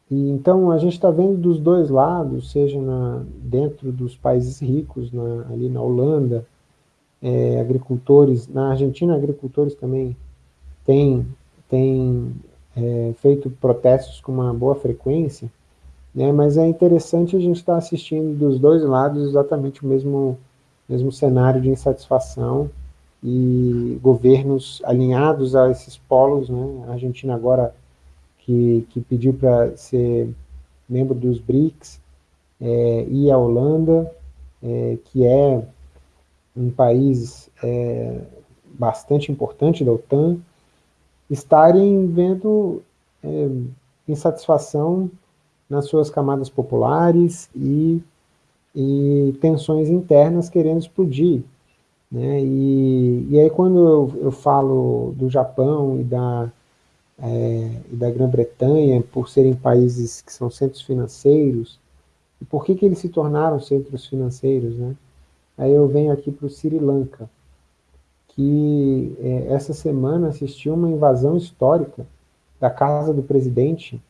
e então a gente está vendo dos dois lados, seja na, dentro dos países ricos, na, ali na Holanda, é, agricultores, na Argentina agricultores também têm, têm é, feito protestos com uma boa frequência, né, mas é interessante a gente estar tá assistindo dos dois lados exatamente o mesmo, mesmo cenário de insatisfação e governos alinhados a esses polos, né, a Argentina agora que, que pediu para ser membro dos BRICS, é, e a Holanda, é, que é um país é, bastante importante da OTAN, estarem vendo é, insatisfação nas suas camadas populares e, e tensões internas querendo explodir. Né? E, e aí quando eu, eu falo do Japão e da, é, e da Grã-Bretanha por serem países que são centros financeiros, e por que, que eles se tornaram centros financeiros? Né? Aí eu venho aqui para o Sri Lanka, que é, essa semana assistiu uma invasão histórica da casa do presidente.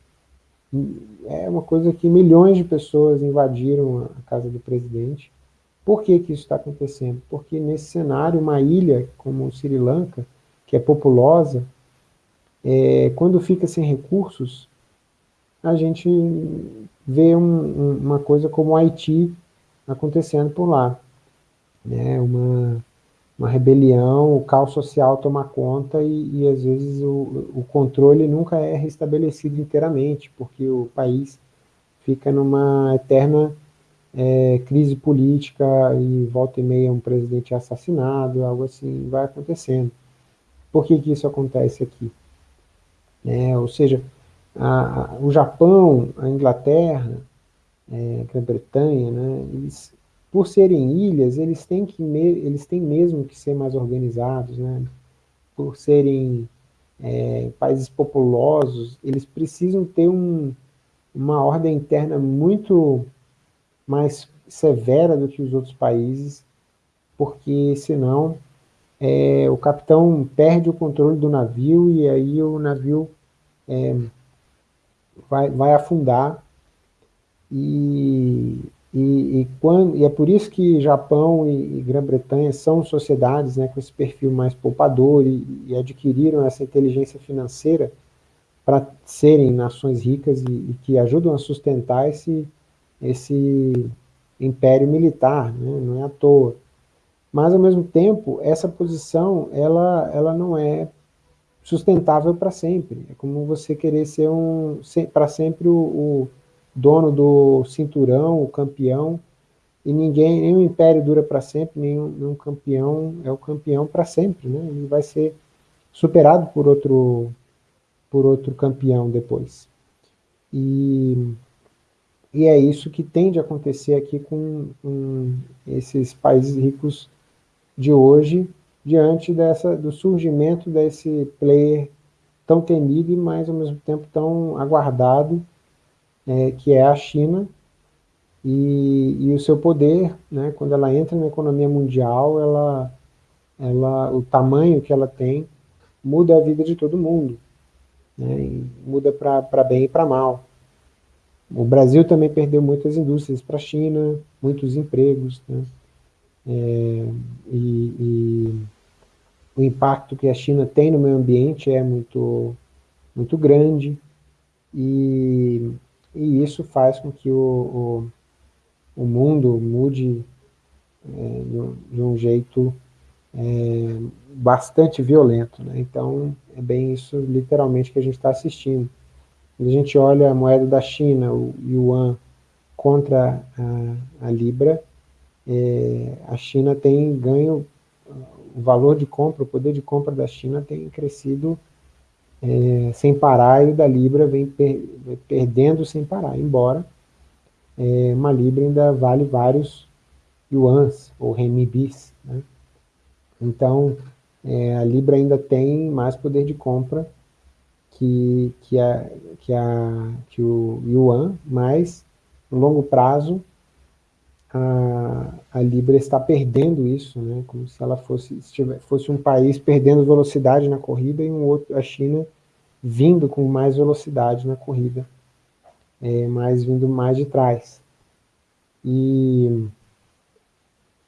É uma coisa que milhões de pessoas invadiram a casa do presidente. Por que, que isso está acontecendo? Porque nesse cenário, uma ilha como Sri Lanka, que é populosa, é, quando fica sem recursos, a gente vê um, uma coisa como o Haiti acontecendo por lá né, uma, uma rebelião, o caos social toma conta e, e às vezes o, o controle nunca é restabelecido inteiramente, porque o país fica numa eterna é, crise política e volta e meia um presidente assassinado, algo assim vai acontecendo. Por que, que isso acontece aqui? É, ou seja, a, a, o Japão, a Inglaterra, é, a Grã-Bretanha, né, eles por serem ilhas, eles têm, que eles têm mesmo que ser mais organizados, né? por serem é, países populosos, eles precisam ter um, uma ordem interna muito mais severa do que os outros países, porque senão é, o capitão perde o controle do navio e aí o navio é, vai, vai afundar e e, e, quando, e é por isso que Japão e, e Grã-Bretanha são sociedades né, com esse perfil mais poupador e, e adquiriram essa inteligência financeira para serem nações ricas e, que ajudam a sustentar esse, esse império militar, né, não é à toa. Mas, ao mesmo tempo, essa posição ela, ela não é sustentável para sempre. É como você querer ser um para sempre o, o dono do cinturão, o campeão, e ninguém, nenhum império dura para sempre, nenhum, nenhum campeão é o campeão para sempre, né? Ele vai ser superado por outro, por outro campeão depois. E, e é isso que tende a acontecer aqui com, com esses países ricos de hoje, diante dessa, do surgimento desse player tão temido e, mais ao mesmo tempo, tão aguardado, é, que é a China, e, e, o seu poder, né, quando ela entra na economia mundial, ela, ela, o tamanho que ela tem muda a vida de todo mundo, né, muda para bem e para mal. O Brasil também perdeu muitas indústrias para a China, muitos empregos, né, é, e, e o impacto que a China tem no meio ambiente é muito, muito grande, e, e isso faz com que o, o, o mundo mude é, de, um jeito é, bastante violento. Né? Então, é bem isso, literalmente, que a gente está assistindo. Quando a gente olha a moeda da China, o yuan, contra a, a libra, é, a China tem ganho o valor de compra, o poder de compra da China tem crescido é, sem parar e o da Libra vem per, perdendo sem parar, embora é, uma Libra ainda vale vários yuans ou renminbis. Né? Então, é, a Libra ainda tem mais poder de compra que, que, a, que, a, que o yuan, mas no longo prazo a, a Libra está perdendo isso, né, como se ela fosse, fosse um país perdendo velocidade na corrida e um outro, a China vindo com mais velocidade na corrida, é, mas vindo mais de trás. E,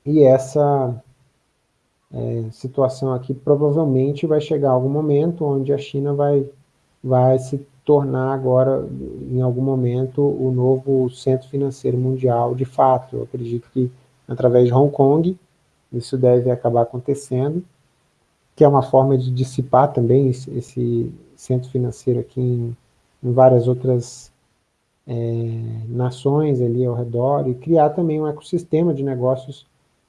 e essa é, situação aqui provavelmente vai chegar algum momento onde a China vai, vai se tornar agora, em algum momento, o novo centro financeiro mundial de fato. Eu acredito que através de Hong Kong, isso deve acabar acontecendo, que é uma forma de dissipar também esse, centro financeiro aqui em, em várias outras é, nações ali ao redor, e criar também um ecossistema de negócios,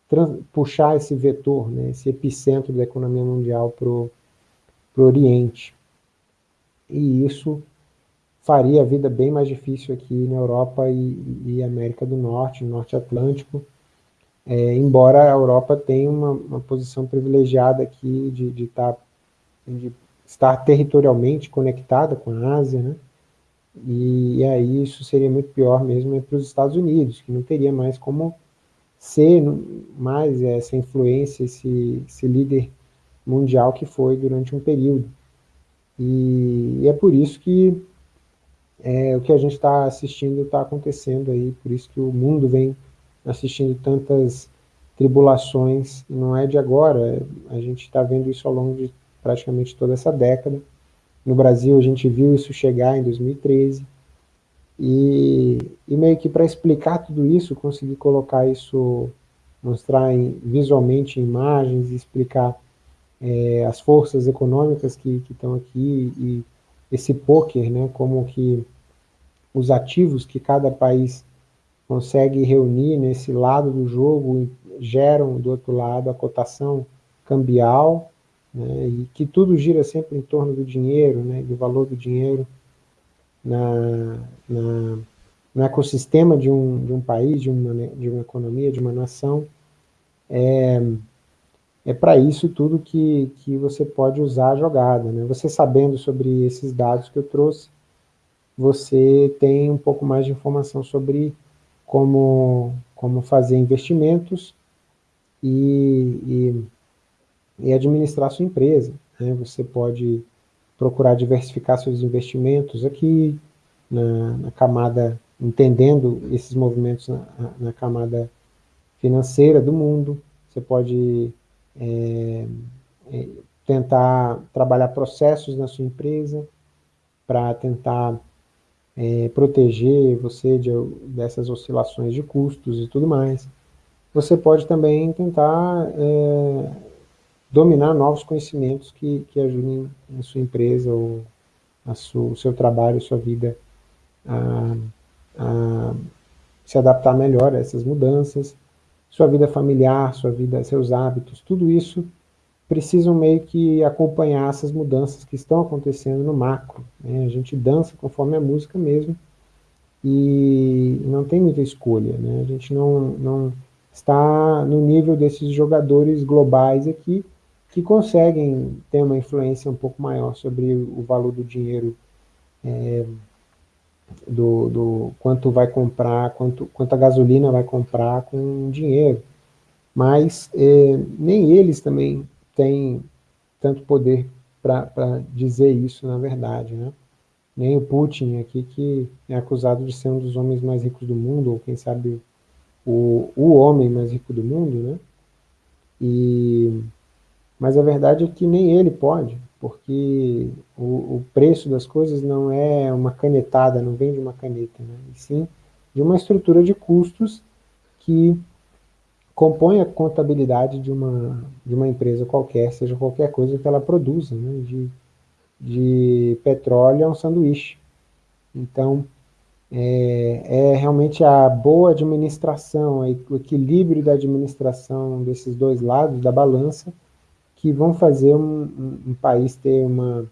trans, puxar esse vetor, né, esse epicentro da economia mundial para o Oriente. E isso faria a vida bem mais difícil aqui na Europa e, e América do Norte, Norte Atlântico, é, embora a Europa tenha uma, uma posição privilegiada aqui de, de, tá, de, estar territorialmente conectada com a Ásia, né? E, e aí isso seria muito pior mesmo para os Estados Unidos, que não teria mais como ser mais essa influência, esse, esse líder mundial que foi durante um período. E, e é por isso que é, o que a gente está assistindo está acontecendo aí, por isso que o mundo vem assistindo tantas tribulações, não é de agora, a gente está vendo isso ao longo de praticamente toda essa década. No Brasil a gente viu isso chegar em 2013, e, e meio que para explicar tudo isso, conseguir colocar isso, mostrar em, visualmente em imagens, explicar é, as forças econômicas que estão aqui e esse poker, né, como que os ativos que cada país consegue reunir nesse lado do jogo geram do outro lado a cotação cambial, né, e que tudo gira sempre em torno do dinheiro, né, do valor do dinheiro na, na, no ecossistema de um, de um país, de uma, de uma economia, de uma nação, é, é para isso tudo que, que você pode usar a jogada. Né? Você sabendo sobre esses dados que eu trouxe, você tem um pouco mais de informação sobre como, como fazer investimentos e, e, e administrar sua empresa. Né? Você pode procurar diversificar seus investimentos aqui, na, na camada, entendendo esses movimentos na, na camada financeira do mundo, você pode é, é, tentar trabalhar processos na sua empresa para tentar é, proteger você de, dessas oscilações de custos e tudo mais. Você pode também tentar é, dominar novos conhecimentos que, que ajudem a sua empresa ou a o seu trabalho, a sua vida a, a se adaptar melhor a essas mudanças sua vida familiar, sua vida, seus hábitos, tudo isso precisam meio que acompanhar essas mudanças que estão acontecendo no macro. Né? A gente dança conforme a música mesmo e não tem muita escolha. Né? A gente não, não está no nível desses jogadores globais aqui que conseguem ter uma influência um pouco maior sobre o valor do dinheiro, é, do, do, quanto vai comprar, quanto, quanto a gasolina vai comprar com dinheiro. Mas é, nem eles também têm tanto poder para dizer isso, na verdade. Né? Nem o Putin aqui, que é acusado de ser um dos homens mais ricos do mundo, ou quem sabe o, o homem mais rico do mundo, né? E, mas a verdade é que nem ele pode, porque o, o preço das coisas não é uma canetada, não vem de uma caneta, né? e sim de uma estrutura de custos que compõe a contabilidade de uma, de uma empresa qualquer, seja qualquer coisa que ela produza, né? de, de petróleo a um sanduíche. Então, é, é, realmente a boa administração, o equilíbrio da administração desses dois lados da balança, que vão fazer um, um, um país ter uma,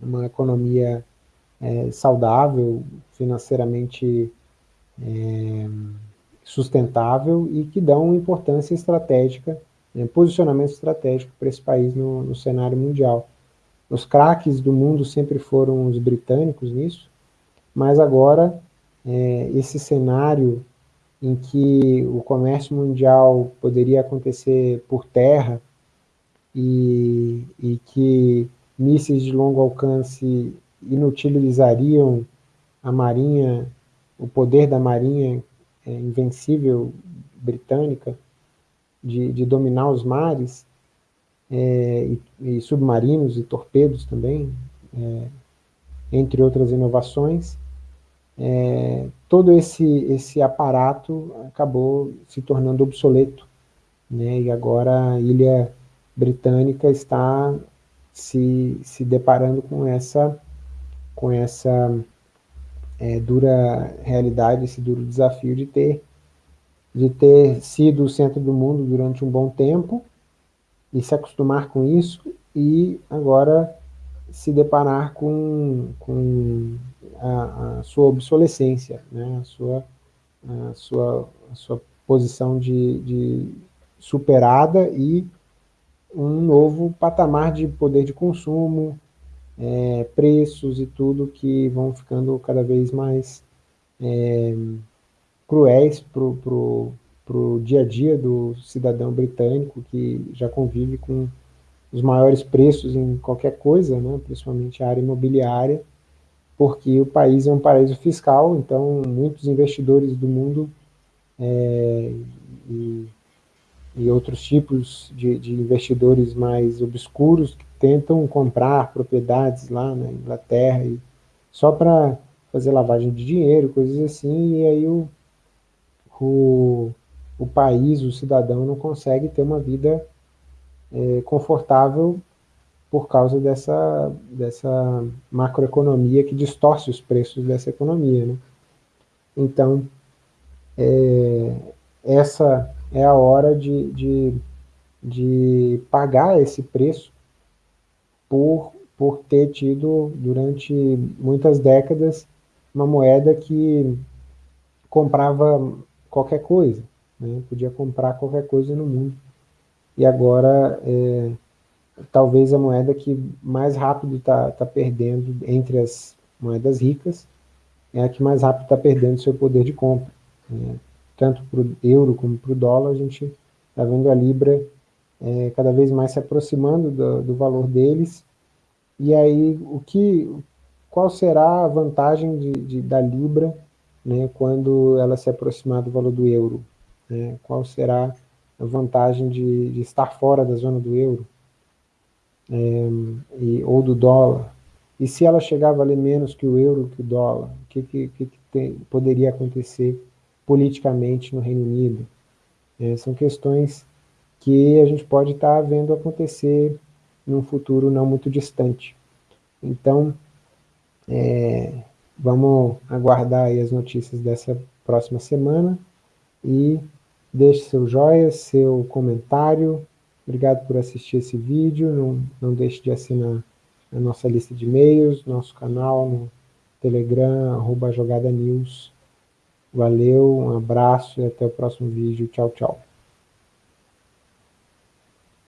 uma economia é, saudável, financeiramente é, sustentável e que dão importância estratégica, né, posicionamento estratégico para esse país no, no cenário mundial. Os craques do mundo sempre foram os britânicos nisso, mas agora é, esse cenário em que o comércio mundial poderia acontecer por terra e, e que mísseis de longo alcance inutilizariam a marinha, o poder da marinha é, invencível britânica de, de, dominar os mares, é, e, e, submarinos e torpedos também, é, entre outras inovações, é, todo esse, esse aparato acabou se tornando obsoleto, né, e agora a ilha britânica está se, se deparando com essa, com essa é, dura realidade, esse duro desafio de ter, de ter sido o centro do mundo durante um bom tempo e se acostumar com isso e agora se deparar com, com a, a sua obsolescência, né? a, sua, a, sua, a sua posição de, de superada e um novo patamar de poder de consumo, é, preços e tudo que vão ficando cada vez mais é, cruéis para o dia a dia do cidadão britânico que já convive com os maiores preços em qualquer coisa, né, principalmente a área imobiliária, porque o país é um paraíso fiscal, então muitos investidores do mundo é, e, e, outros tipos de, de, investidores mais obscuros que tentam comprar propriedades lá na Inglaterra e, só para fazer lavagem de dinheiro, coisas assim, e aí o, o, o país, o cidadão não consegue ter uma vida é, confortável por causa dessa, dessa macroeconomia que distorce os preços dessa economia. Né? Então, é, essa é a hora de, de, de pagar esse preço por, por ter tido, durante muitas décadas, uma moeda que comprava qualquer coisa, né? podia comprar qualquer coisa no mundo. E agora é, talvez a moeda que mais rápido está tá perdendo entre as moedas ricas, é a que mais rápido está perdendo seu poder de compra. Né? Tanto para o euro como para o dólar, a gente está vendo a Libra é, cada vez mais se aproximando do, do, valor deles. E aí, o que, qual será a vantagem de, de, da Libra né, quando ela se aproximar do valor do euro? Né? Qual será a vantagem de, de estar fora da zona do euro? é, e, ou do dólar, e se ela chegar a valer menos que o euro, que o dólar, o que, que, que tem, poderia acontecer politicamente no Reino Unido? É, são questões que a gente pode estar tá vendo acontecer num futuro não muito distante. Então, é, vamos aguardar as notícias dessa próxima semana e deixe seu joia, seu comentário, Obrigado por assistir esse vídeo. Não, não deixe de assinar a nossa lista de e-mails, nosso canal no Telegram, arroba Jogada News. Valeu, um abraço e até o próximo vídeo. Tchau, tchau.